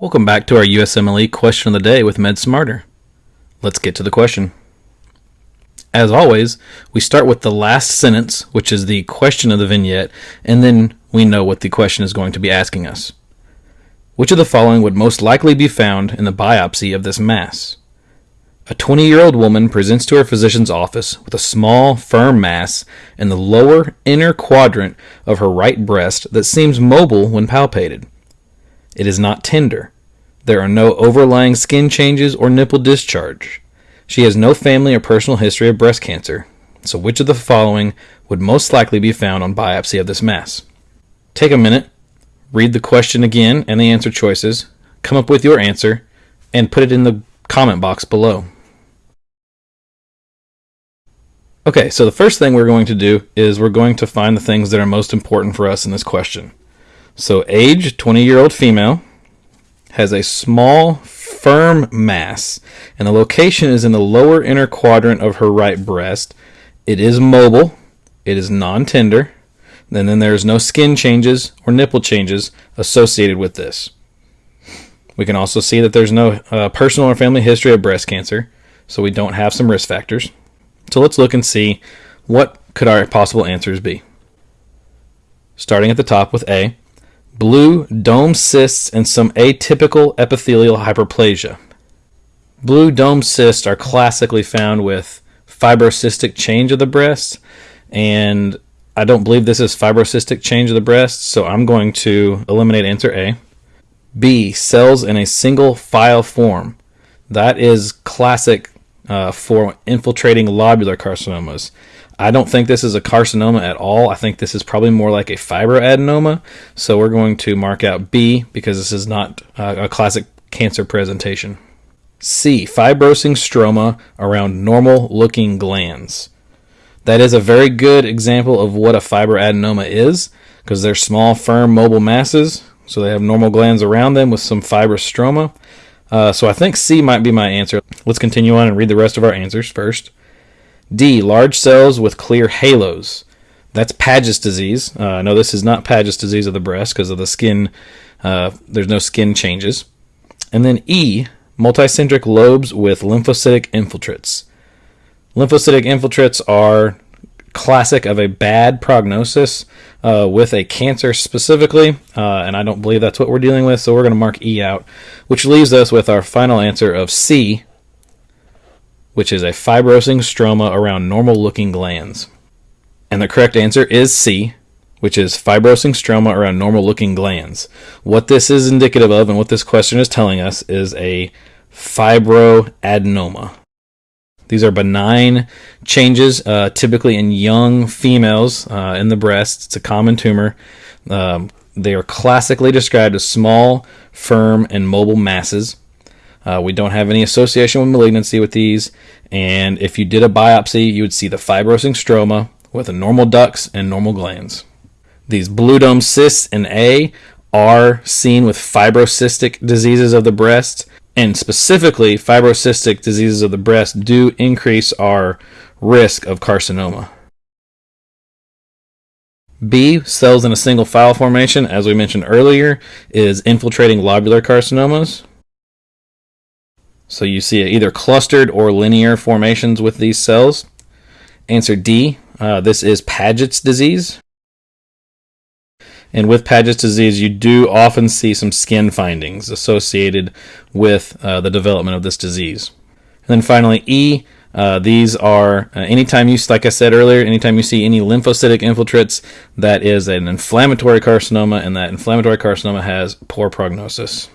Welcome back to our USMLE question of the day with Med Smarter. Let's get to the question. As always, we start with the last sentence, which is the question of the vignette, and then we know what the question is going to be asking us. Which of the following would most likely be found in the biopsy of this mass? A 20 year old woman presents to her physician's office with a small, firm mass in the lower inner quadrant of her right breast that seems mobile when palpated. It is not tender. There are no overlying skin changes or nipple discharge. She has no family or personal history of breast cancer. So, which of the following would most likely be found on biopsy of this mass? Take a minute, read the question again and the answer choices, come up with your answer, and put it in the comment box below. Okay, so the first thing we're going to do is we're going to find the things that are most important for us in this question. So, age 20 year old female has a small, firm mass, and the location is in the lower inner quadrant of her right breast. It is mobile, it is non tender, and then there's no skin changes or nipple changes associated with this. We can also see that there's no uh, personal or family history of breast cancer, so we don't have some risk factors. So let's look and see what could our possible answers be. Starting at the top with A, blue dome cysts, and some atypical epithelial hyperplasia. Blue dome cysts are classically found with fibrocystic change of the breast, and I don't believe this is fibrocystic change of the breast, so I'm going to eliminate answer A. B, cells in a single file form. That is classic uh, for infiltrating lobular carcinomas. I don't think this is a carcinoma at all. I think this is probably more like a fibroadenoma. So we're going to mark out B because this is not uh, a classic cancer presentation. C. Fibrosing stroma around normal looking glands. That is a very good example of what a fibroadenoma is because they're small, firm, mobile masses. So they have normal glands around them with some fibrous stroma. Uh, so I think C might be my answer. Let's continue on and read the rest of our answers first. D. Large cells with clear halos. That's Paget's disease. Uh, no, this is not Paget's disease of the breast because of the skin. Uh, there's no skin changes. And then E. Multicentric lobes with lymphocytic infiltrates. Lymphocytic infiltrates are classic of a bad prognosis uh, with a cancer specifically, uh, and I don't believe that's what we're dealing with, so we're going to mark E out, which leaves us with our final answer of C, which is a fibrosing stroma around normal looking glands. And the correct answer is C, which is fibrosing stroma around normal looking glands. What this is indicative of and what this question is telling us is a fibroadenoma. These are benign changes, uh, typically in young females uh, in the breast. It's a common tumor. Um, they are classically described as small, firm, and mobile masses. Uh, we don't have any association with malignancy with these. And if you did a biopsy, you would see the fibrosing stroma with a normal ducts and normal glands. These blue dome cysts in A are seen with fibrocystic diseases of the breast, and specifically, fibrocystic diseases of the breast do increase our risk of carcinoma. B, cells in a single file formation, as we mentioned earlier, is infiltrating lobular carcinomas. So you see either clustered or linear formations with these cells. Answer D, uh, this is Paget's disease. And with Paget's disease, you do often see some skin findings associated with uh, the development of this disease. And then finally, E, uh, these are uh, anytime you, like I said earlier, anytime you see any lymphocytic infiltrates, that is an inflammatory carcinoma, and that inflammatory carcinoma has poor prognosis.